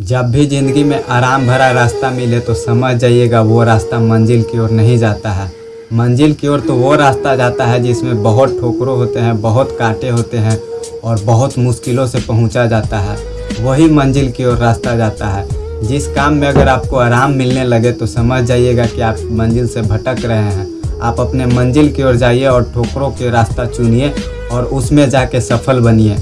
जब भी ज़िंदगी में आराम भरा रास्ता मिले तो समझ जाइएगा, वो रास्ता मंजिल की ओर नहीं जाता है। मंजिल की ओर तो वो रास्ता जाता है जिसमें बहुत ठोकरों होते हैं, बहुत कांटे होते हैं और बहुत मुश्किलों से पहुँचा जाता है। वही मंजिल की ओर रास्ता जाता है। जिस काम में अगर आपको आराम मिलने लगे तो समझ जाइएगा कि आप मंजिल से भटक रहे हैं। आप अपने मंजिल की ओर जाइए और ठोकरों के रास्ता चुनिए और उसमें जाके सफल बनिए।